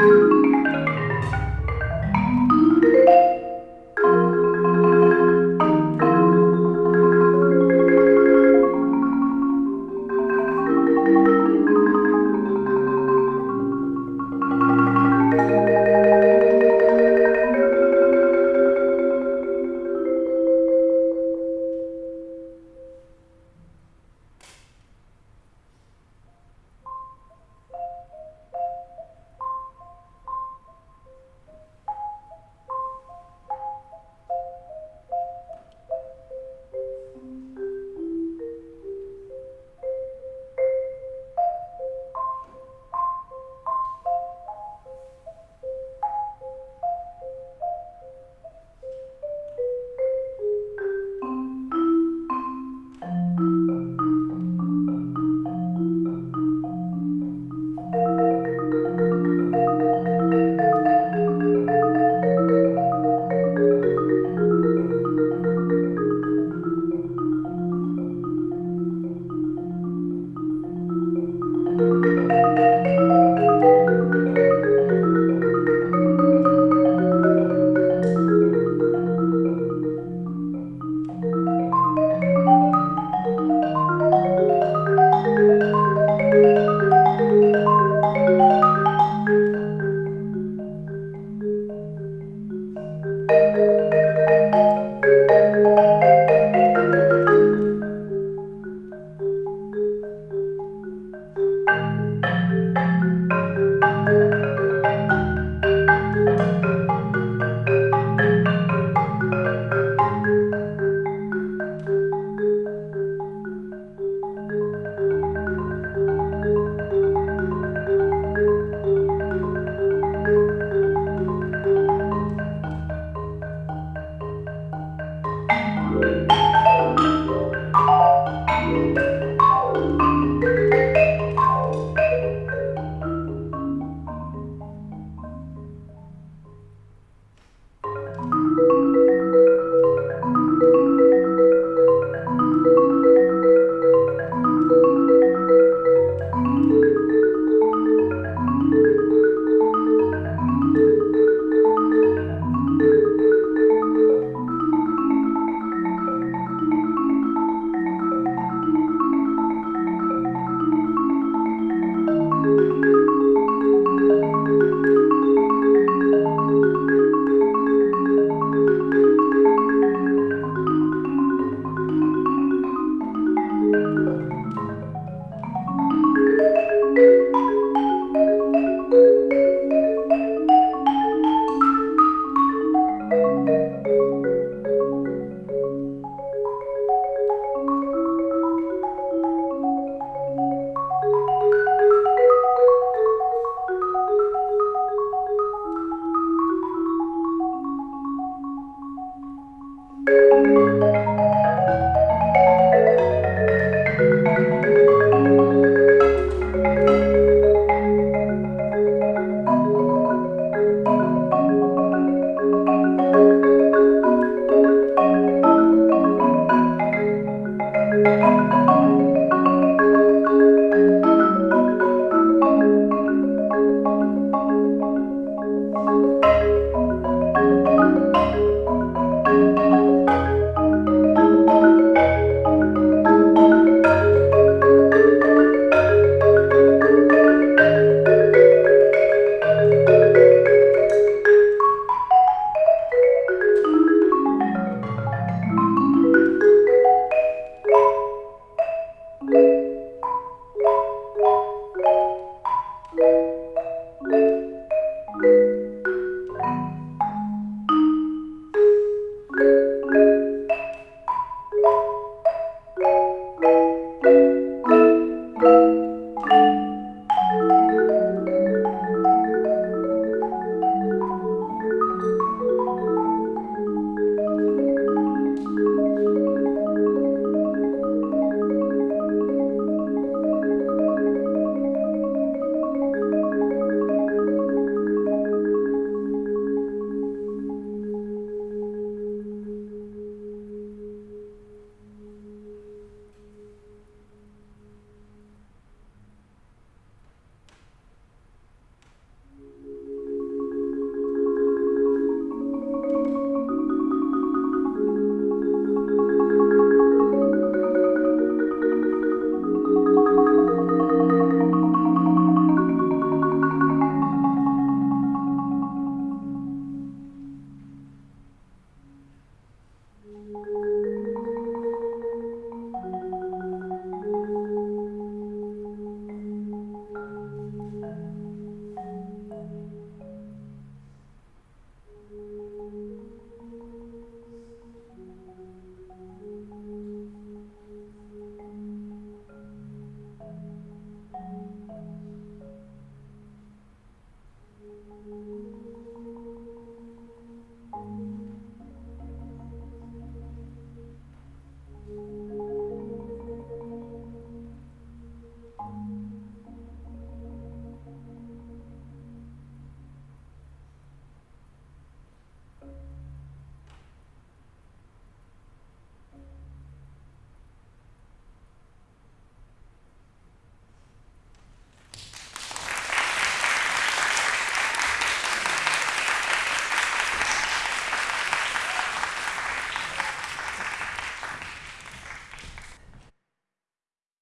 Música Música